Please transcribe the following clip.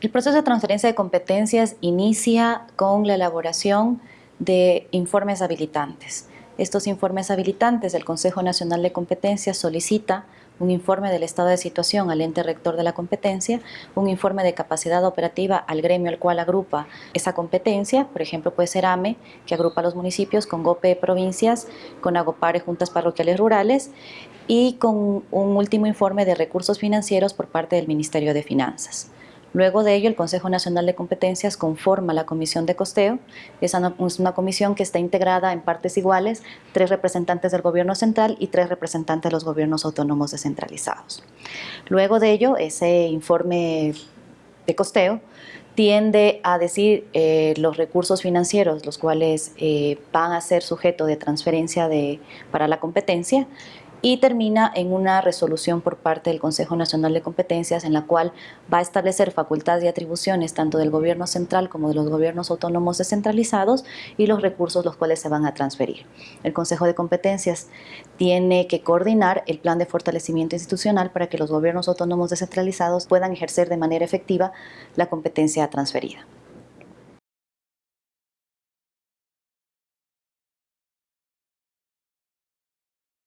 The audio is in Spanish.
El proceso de transferencia de competencias inicia con la elaboración de informes habilitantes. Estos informes habilitantes del Consejo Nacional de Competencias solicita un informe del estado de situación al ente rector de la competencia, un informe de capacidad operativa al gremio al cual agrupa esa competencia, por ejemplo puede ser AME, que agrupa los municipios, con GOPE provincias, con AGOPARE juntas parroquiales rurales y con un último informe de recursos financieros por parte del Ministerio de Finanzas. Luego de ello, el Consejo Nacional de Competencias conforma la Comisión de Costeo. Es una comisión que está integrada en partes iguales, tres representantes del Gobierno Central y tres representantes de los gobiernos autónomos descentralizados. Luego de ello, ese informe de costeo tiende a decir eh, los recursos financieros, los cuales eh, van a ser sujeto de transferencia para la competencia, y termina en una resolución por parte del Consejo Nacional de Competencias en la cual va a establecer facultades y atribuciones tanto del gobierno central como de los gobiernos autónomos descentralizados y los recursos los cuales se van a transferir. El Consejo de Competencias tiene que coordinar el plan de fortalecimiento institucional para que los gobiernos autónomos descentralizados puedan ejercer de manera efectiva la competencia transferida.